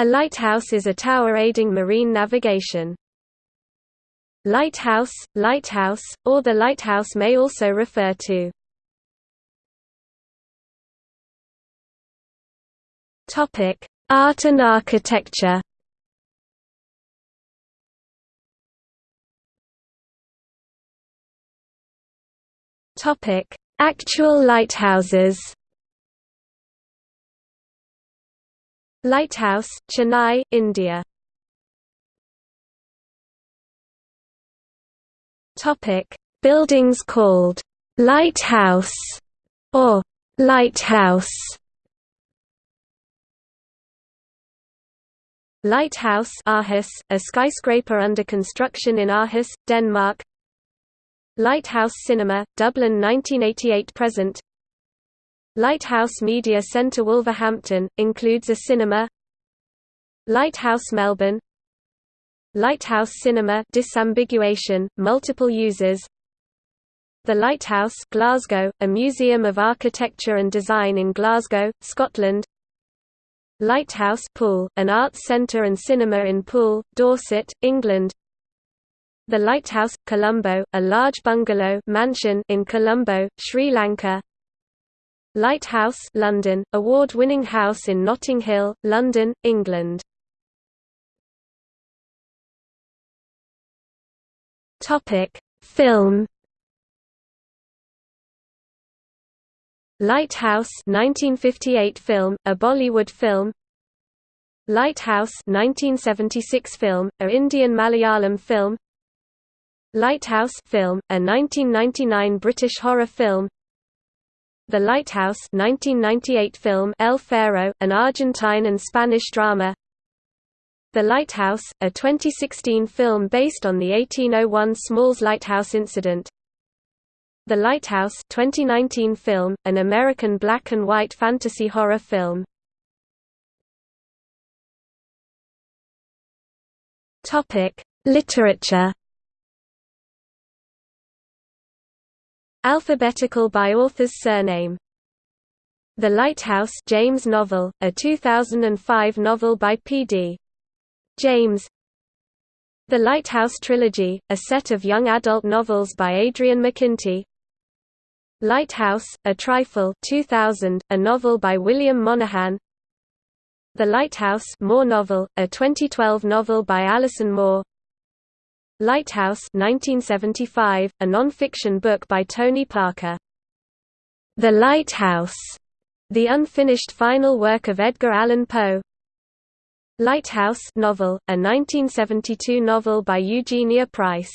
A lighthouse is a tower aiding marine navigation. Lighthouse, lighthouse, or the lighthouse may also refer to Topic: Art and architecture. Topic: Actual lighthouses. Lighthouse, Chennai, India. Topic: Buildings called lighthouse or lighthouse. Lighthouse Aarhus, a skyscraper under construction in Aarhus, Denmark Lighthouse Cinema, Dublin 1988–present Lighthouse Media Centre Wolverhampton, includes a cinema Lighthouse Melbourne Lighthouse Cinema disambiguation, multiple users The Lighthouse Glasgow, a museum of architecture and design in Glasgow, Scotland Lighthouse Poole, an arts centre and cinema in Poole, Dorset, England. The Lighthouse, Colombo, a large bungalow mansion in Colombo, Sri Lanka. Lighthouse London, award-winning house in Notting Hill, London, England. Topic: Film. Lighthouse 1958 film, a Bollywood film. Lighthouse 1976 film, a Indian Malayalam film. Lighthouse film, a 1999 British horror film The Lighthouse 1998 film El Faro, an Argentine and Spanish drama The Lighthouse, a 2016 film based on the 1801 Smalls Lighthouse incident the Lighthouse 2019 film, an American black and white fantasy horror film. Literature. Alphabetical by author's surname. The Lighthouse James novel, a 2005 novel by P.D. James The Lighthouse Trilogy, a set of young adult novels by Adrian McKinty Lighthouse, A Trifle 2000, a novel by William Monahan The Lighthouse Moore novel, a 2012 novel by Alison Moore Lighthouse 1975, a non-fiction book by Tony Parker. The Lighthouse, the unfinished final work of Edgar Allan Poe. Lighthouse novel, a 1972 novel by Eugenia Price.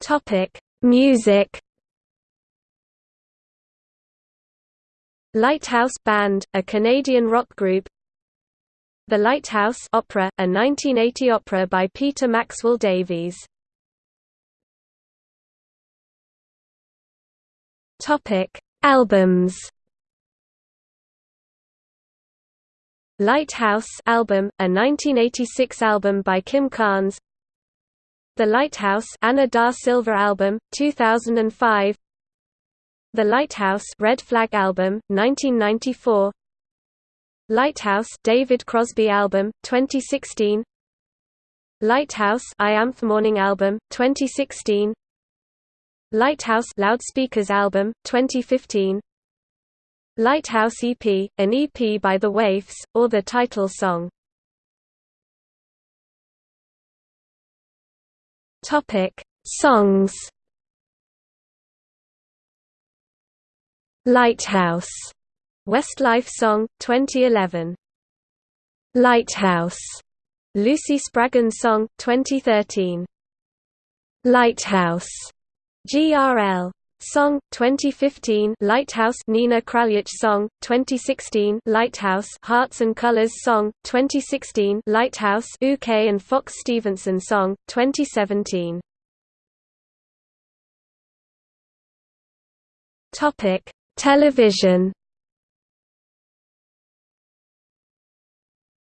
Topic: Music. Lighthouse Band, a Canadian rock group. The Lighthouse Opera, a 1980 opera by Peter Maxwell Davies. Topic: Albums. Lighthouse album, a 1986 album by Kim Carnes. The Lighthouse Ana da Silva album, 2005 The Lighthouse Red Flag album, 1994 Lighthouse David Crosby album, 2016 Lighthouse I Am the Morning album, 2016 Lighthouse Loudspeakers album, 2015 Lighthouse EP, an EP by The Waifs, or the title song. Topic: Songs. Lighthouse. Westlife song 2011. Lighthouse. Lucy Spraggan song 2013. Lighthouse. GRL Song 2015 Lighthouse Nina Kraljic Song 2016 Lighthouse Hearts and Colors Song 2016 Lighthouse UK and Fox Stevenson Song 2017 Topic Television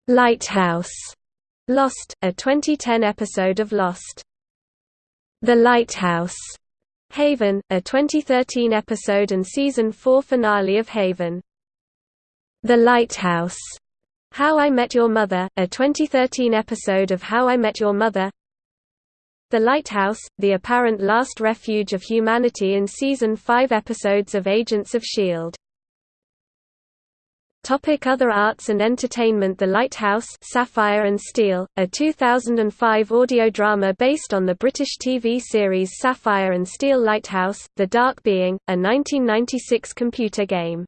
Lighthouse. Lost a 2010 episode of Lost. The Lighthouse. Haven, a 2013 episode and season 4 finale of Haven. The Lighthouse, How I Met Your Mother, a 2013 episode of How I Met Your Mother. The Lighthouse, the apparent last refuge of humanity in season 5 episodes of Agents of S.H.I.E.L.D. Topic Other arts and entertainment The Lighthouse Sapphire and Steel, a 2005 audio drama based on the British TV series Sapphire and Steel Lighthouse, The Dark Being, a 1996 computer game.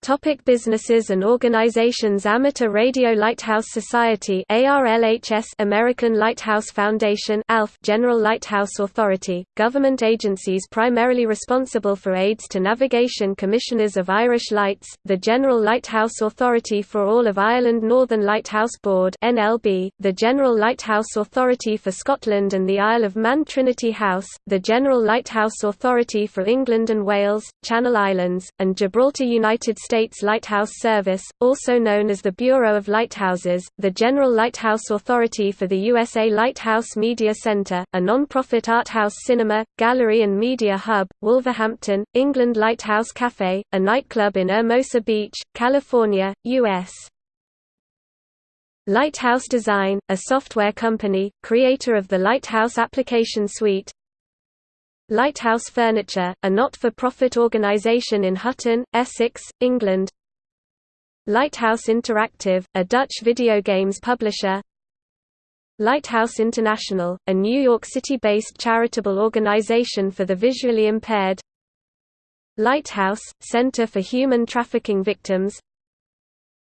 Topic businesses and organizations Amateur Radio Lighthouse Society ARLHS American Lighthouse Foundation ALF General Lighthouse Authority government agencies primarily responsible for aids to navigation Commissioners of Irish Lights the General Lighthouse Authority for all of Ireland Northern Lighthouse Board NLB the General Lighthouse Authority for Scotland and the Isle of Man Trinity House the General Lighthouse Authority for England and Wales Channel Islands and Gibraltar United States Lighthouse Service, also known as the Bureau of Lighthouses, the General Lighthouse Authority for the USA Lighthouse Media Center, a non-profit art house cinema, gallery and media hub, Wolverhampton, England Lighthouse Cafe, a nightclub in Hermosa Beach, California, U.S. Lighthouse Design, a software company, creator of the Lighthouse Application Suite, Lighthouse Furniture, a not-for-profit organisation in Hutton, Essex, England. Lighthouse Interactive, a Dutch video games publisher. Lighthouse International, a New York City-based charitable organization for the visually impaired. Lighthouse, Center for Human Trafficking Victims.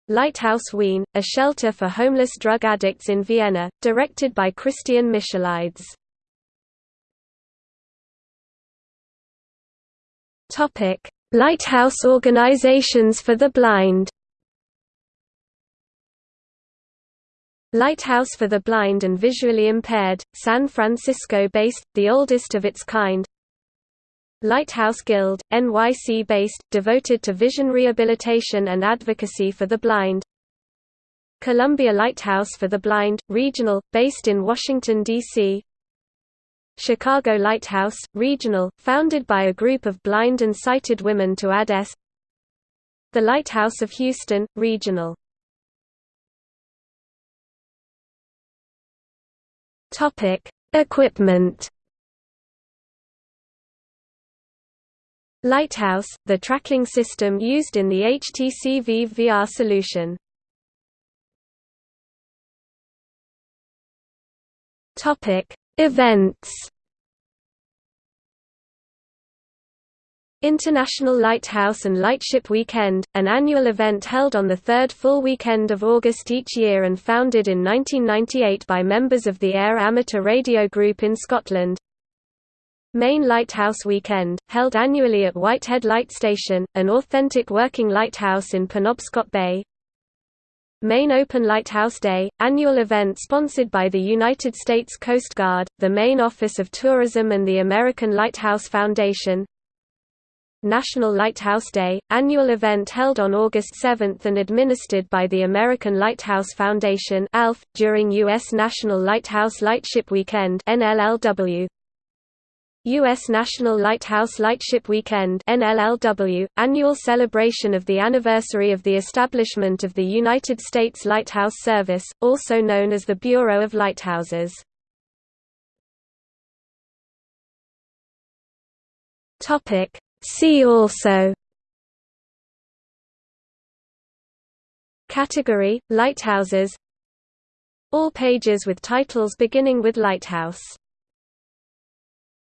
Lighthouse Wien, a shelter for homeless drug addicts in Vienna, directed by Christian Michelides Topic: Lighthouse organizations for the blind. Lighthouse for the Blind and Visually Impaired, San Francisco-based, the oldest of its kind. Lighthouse Guild, NYC-based, devoted to vision rehabilitation and advocacy for the blind. Columbia Lighthouse for the Blind, regional, based in Washington, D.C. Chicago Lighthouse, regional, founded by a group of blind and sighted women to add S. The Lighthouse of Houston, regional. Topic: Equipment. Lighthouse, the tracking system used in the HTC Vive VR solution. Topic: Events International Lighthouse and Lightship Weekend, an annual event held on the third full weekend of August each year and founded in 1998 by members of the Ayr Amateur Radio Group in Scotland. Maine Lighthouse Weekend, held annually at Whitehead Light Station, an authentic working lighthouse in Penobscot Bay, Maine Open Lighthouse Day, annual event sponsored by the United States Coast Guard, the Maine Office of Tourism and the American Lighthouse Foundation. National Lighthouse Day, annual event held on August 7 and administered by the American Lighthouse Foundation ALF, during U.S. National Lighthouse Lightship Weekend NLLW. U.S. National Lighthouse Lightship Weekend NLLW, annual celebration of the anniversary of the establishment of the United States Lighthouse Service, also known as the Bureau of Lighthouses. See also Category – Lighthouses All pages with titles beginning with lighthouse